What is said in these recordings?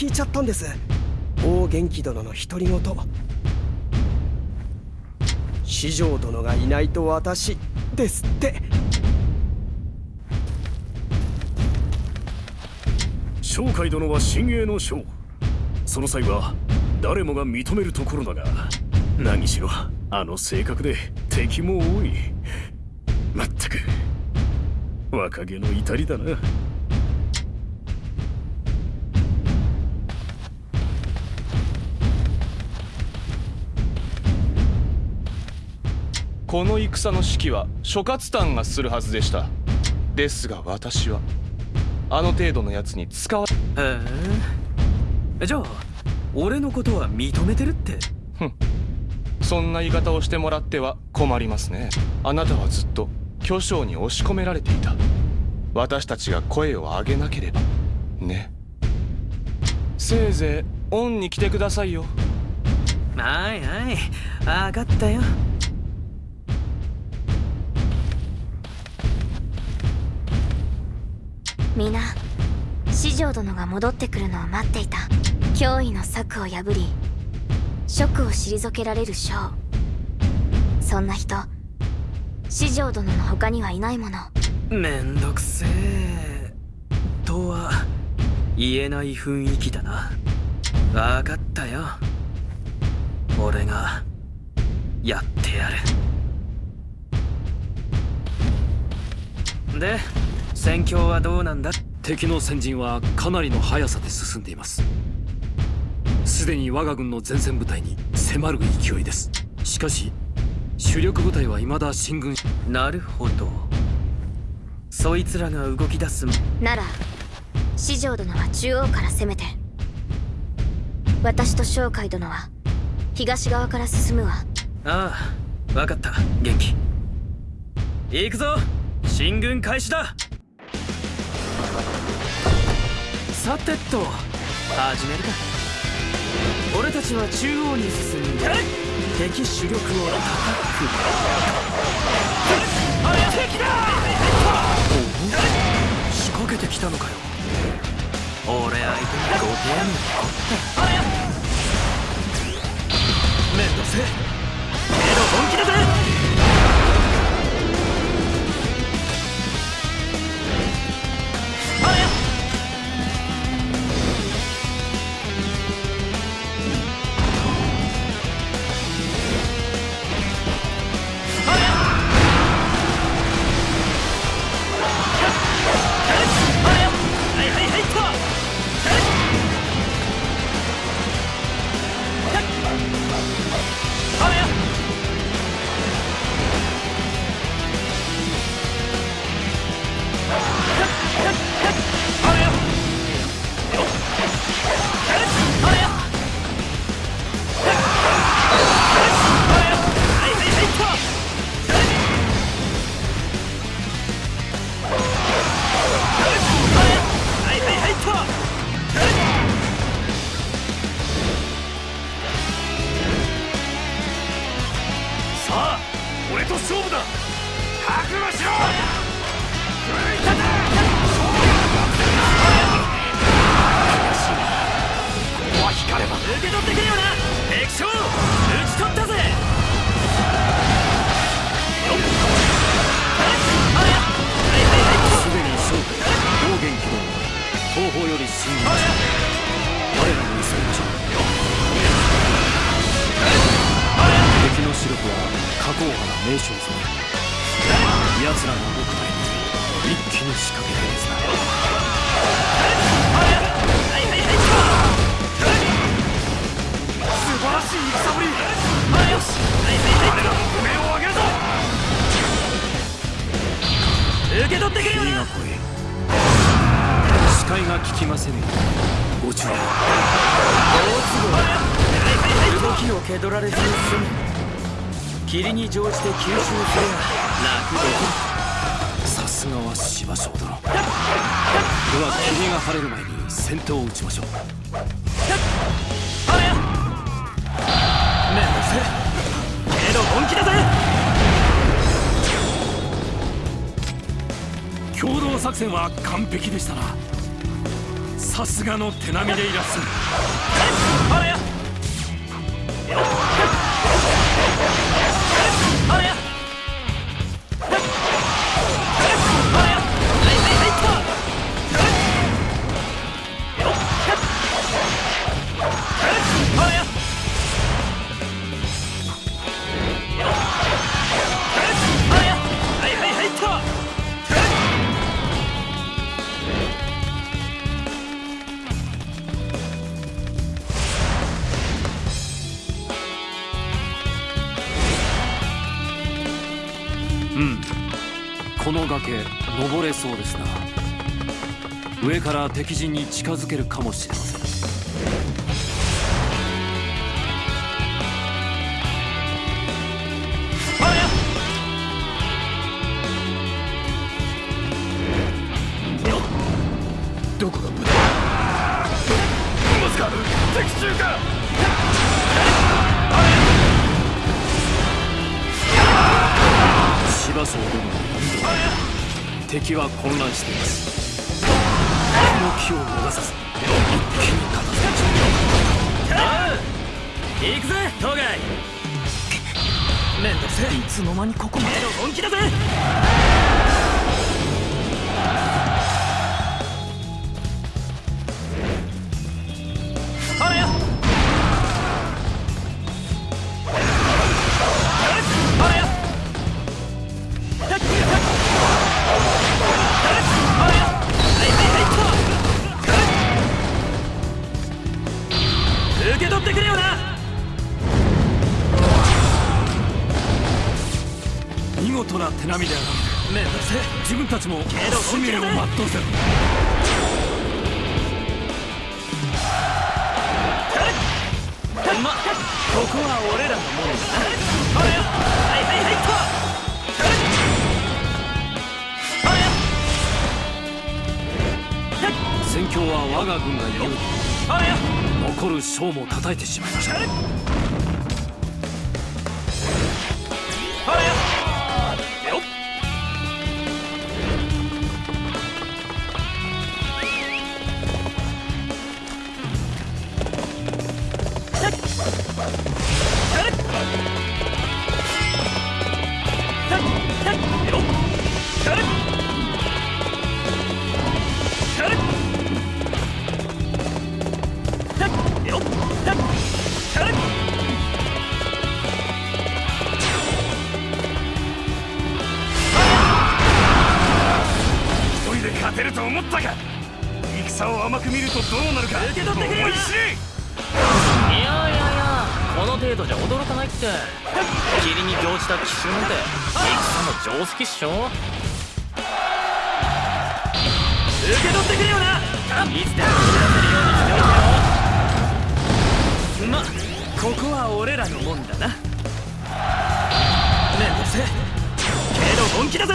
聞いちゃったんです。大元気殿の独り言。四条殿がいないと私ですって。商海殿は親衛の将。その際は誰もが認めるところだが。何しろあの性格で敵も多い。まったく。若気の至りだな。この戦の指揮は諸葛丹がするはずでした。ですが私はあの程度のやつに使わへえ。じゃあ俺のことは認めてるって？ふん。そんな言い方をしてもらっては困りますね。あなたはずっと巨匠に押し込められていた。私たちが声を上げなければ。ね。せいぜいオンに来てくださいよ。はいはい。分かったよ皆四条殿が戻ってくるのを待っていた。脅威の策を破り職を退けられる将。そんな人四条殿の他にはいないもの。めんどくせえ。とは言えない雰囲気だな。分かったよ。俺がやってやる。で戦況はどうなんだ？敵の先陣はかなりの速さで進んでいます。すでに我が軍の前線部隊に迫る勢いです。しかし主力部隊は未だ進軍なるほど。そいつらが動き出す。なら四条殿は中央から攻めて私と商海殿は東側から進むわ。ああ分かった。元気。行くぞ。進軍開始ださてと。始めるか。俺たちは中央に進んで敵主力を叩く。敵だ！仕掛けてきたのかよ。俺相手にご手や！のめんどせえ。けど本気だぜ共同作戦は完璧でしたな。さすがの手並みでいらっしゃるうん。この崖登れそうですな。上から敵陣に近づけるかもしれません。どこが？敵は混乱しています。この機を逃さず一気に片付け行くぜ当該めんどくせえ。いつの間にここまで。本気だぜ命を全うせ。まここは俺らのもんだなあれよはいはいはいっとあれよ戦況は我が軍が有利残る将も叩いてしまいました。程度じゃ驚かないって。霧に乗じた奇襲なんて。戦の定石っしょ。受け取ってくれよな。いつでも走らせるようにしておけよ。まここは俺らのもんだな。めんどせ。けど本気だぜ。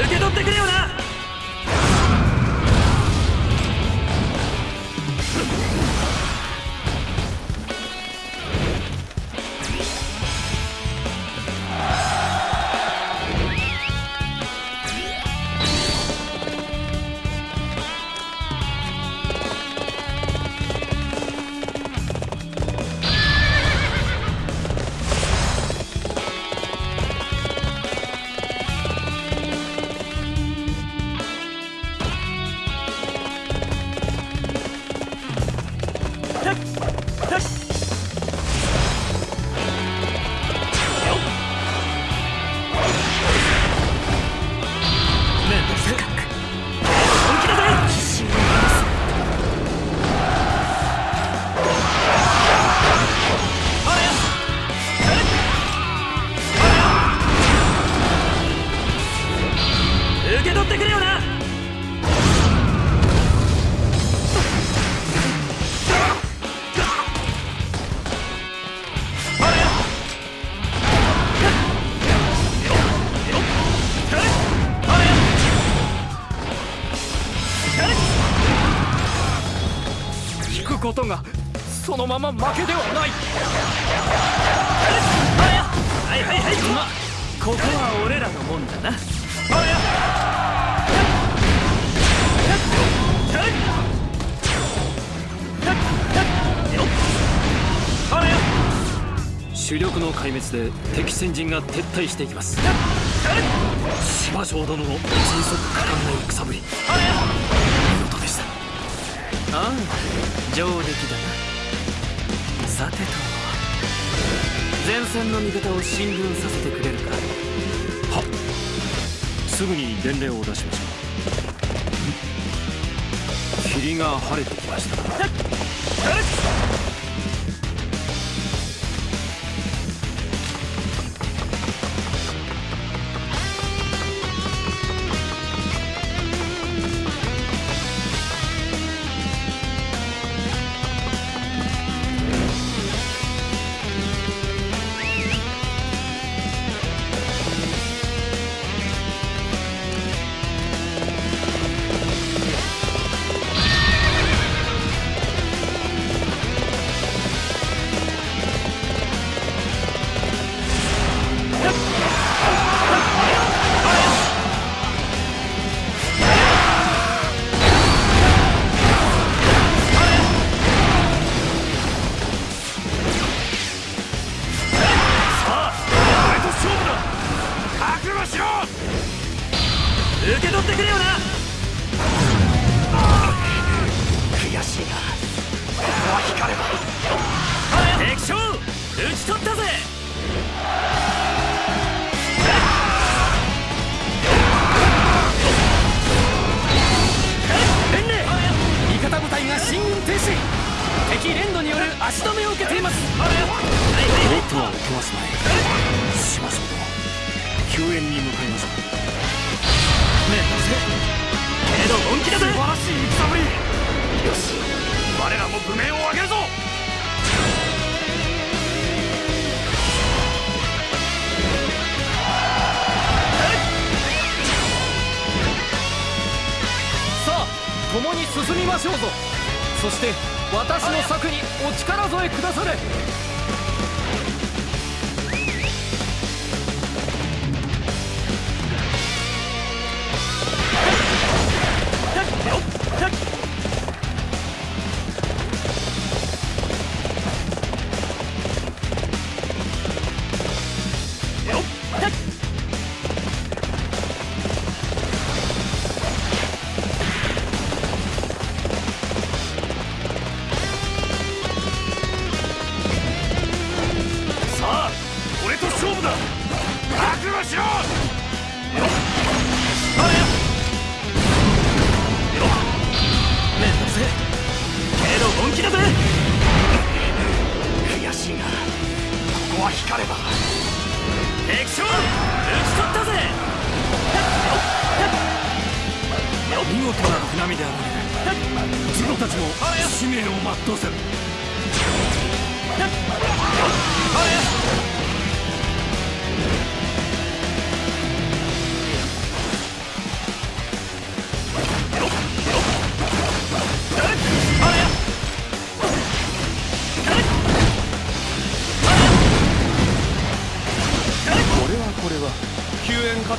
受け取ってくれよなまま負けではない。はい。はい。はい。まここは俺らのもんだな主力の壊滅で敵先陣が撤退してい。きます芝生殿の迅速果敢な戦ぶり見事でしたああ上出来だなさてと前線の味方を進軍させてくれるか。すぐに伝令を出しましょう。霧が晴れてきましたはいとは受けますまいしましょう救援に向かいましょうめんどせけど本気だぜ素晴らしい戦ぶりよし我らも武名を上げるぞ。さあ共に進みましょうぞ。そして私の策にお力添えくだされ。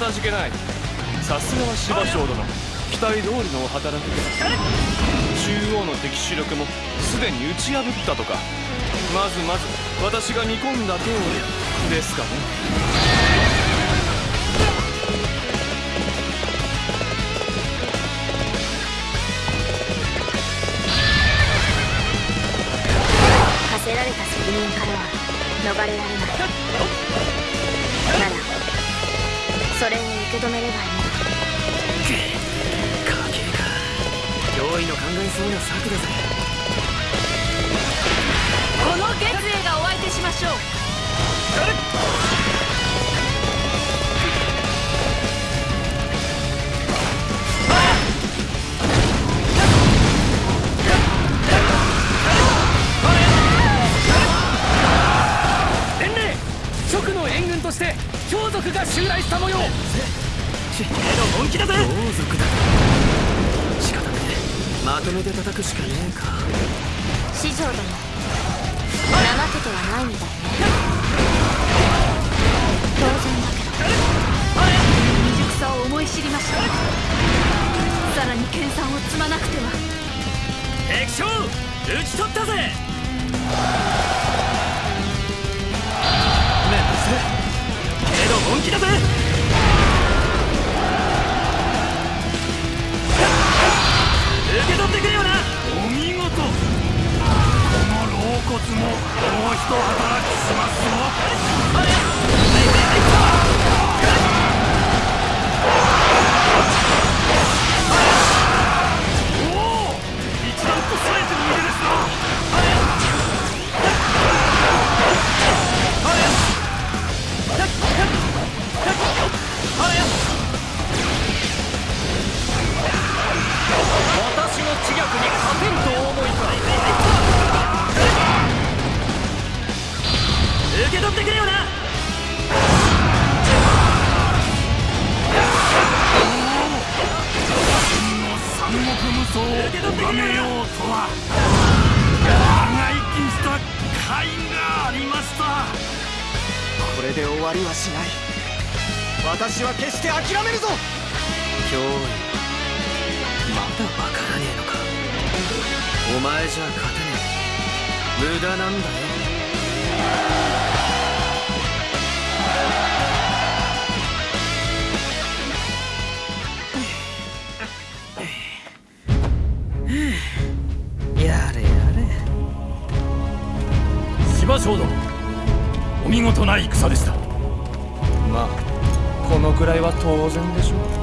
たじけない。さすがは芝生殿。期待通りのお働きです中央の敵主力もすでに打ち破ったとか。まずまず私が見込んだ通り。ですかね。課せられた責任からは逃れられない。け止めればいい。家計か脅威の考えそうな策だぜ一働き国無双を咎めようとは。長生きした甲斐がありました。これで終わりはしない。私は決して諦めるぞ。脅威。まだわからねえのか。お前じゃ勝てねえ。無駄なんだよ芝生殿お見事な戦でした。まあこのくらいは当然でしょう。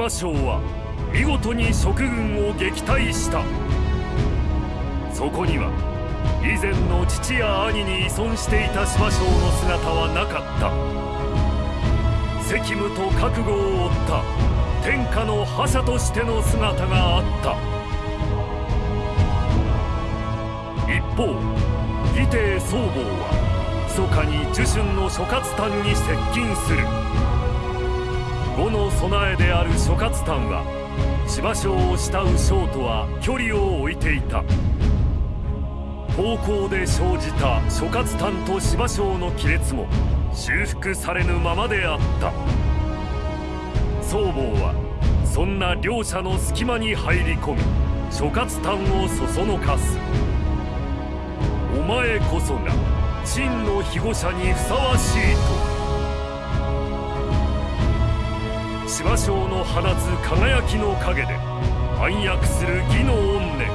は見事に蜀軍を撃退した。そこには以前の父や兄に依存していた芝生の姿はなかった。責務と覚悟を負った。天下の覇者としての姿があった。一方義帝曹坊は密かに呪春の諸葛丹に接近する。呉の備えである諸葛丹は芝生を慕う将とは距離を置いていた。高校で生じた諸葛丹と芝生の亀裂も修復されぬままであった。曹坊はそんな両者の隙間に入り込み諸葛丹をそそのかす。お前こそが真の庇護者にふさわしいと。芝生の放つ輝きの陰で暗躍する義の怨念。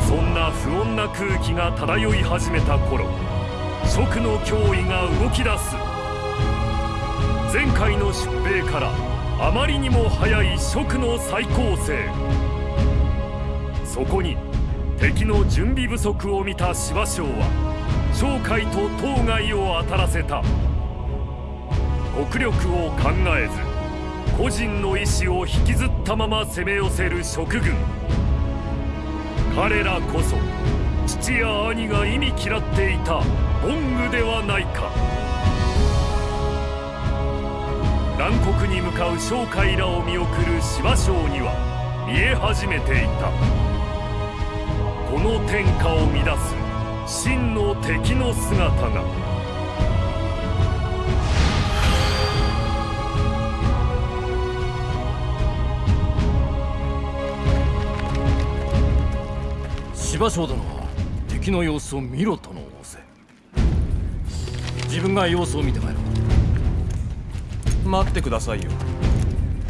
そんな不穏な空気が漂い始めた頃蜀の脅威が動き出す。前回の出兵からあまりにも早い蜀の再攻勢そこに敵の準備不足を見た芝生は商海と当該を当たらせた。国力を考えず個人の意志を引きずったまま攻め寄せる蜀軍。彼らこそ父や兄が意味嫌っていたボングではないか。南国に向かう商海らを見送る芝生には見え始めていた。この天下を乱す真の敵の姿が。芝生殿は敵の様子を見ろとの仰せ。自分が様子を見て帰ろ。う待ってくださいよ。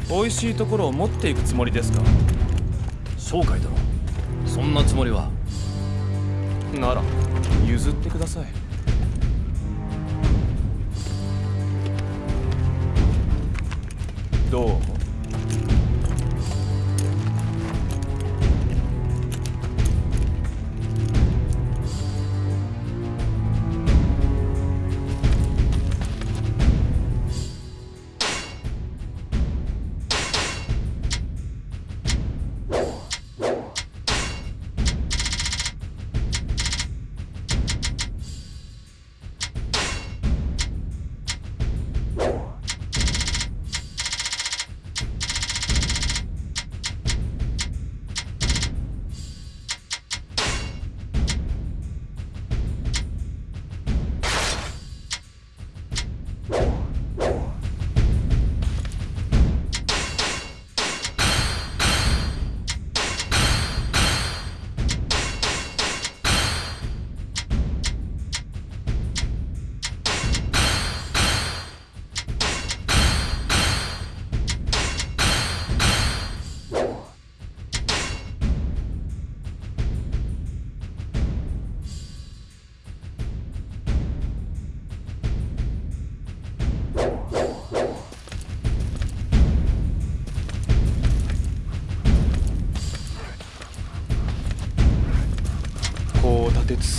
美味しいところを持っていくつもりですか？紹介殿そんなつもりは。なら譲ってください。どう？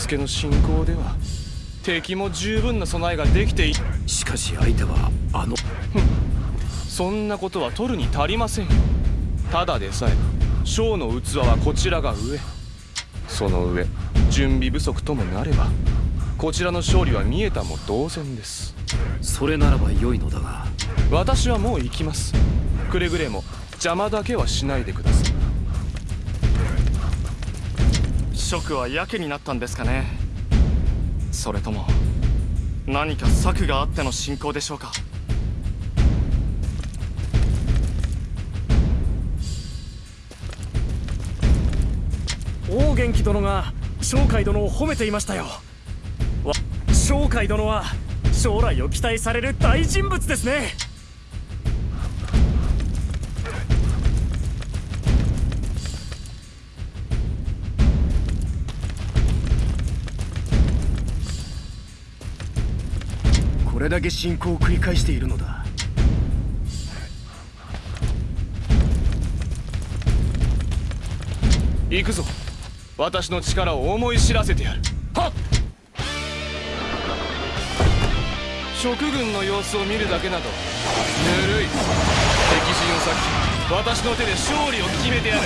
立て続けの進行では敵も十分な備えができていしかし相手はあのそんなことは取るに足りませんよ。ただでさえ将の器はこちらが上。その上準備不足ともなればこちらの勝利は見えたも同然です。それならば良いのだが。私はもう行きます。くれぐれも邪魔だけはしないでください諸君はやけになったんですかね。それとも何か策があっての進行でしょうか。王元気殿が商海殿を褒めていましたよ。商海殿は将来を期待される大人物ですね。れだけ進行を繰り返しているのだ。行くぞ。私の力を思い知らせてやる。はっ。諸軍の様子を見るだけなどぬるい。敵陣を割き私の手で勝利を決めてやる。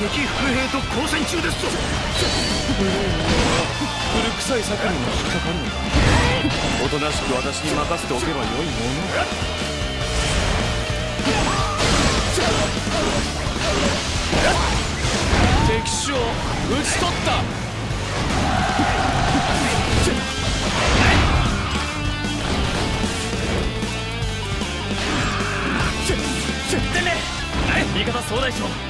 敵伏兵と交戦中ですぞ。古臭い策にも引っかかるのかおとなしく私に任せておけばよいもの。敵将討ち取った。味方総大将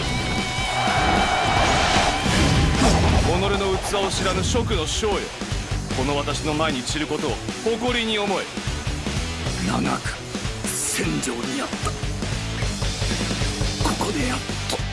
器を知らぬ蜀の将よ。この私の前に散ることを誇りに思え。長く戦場にあった。ここでやっと。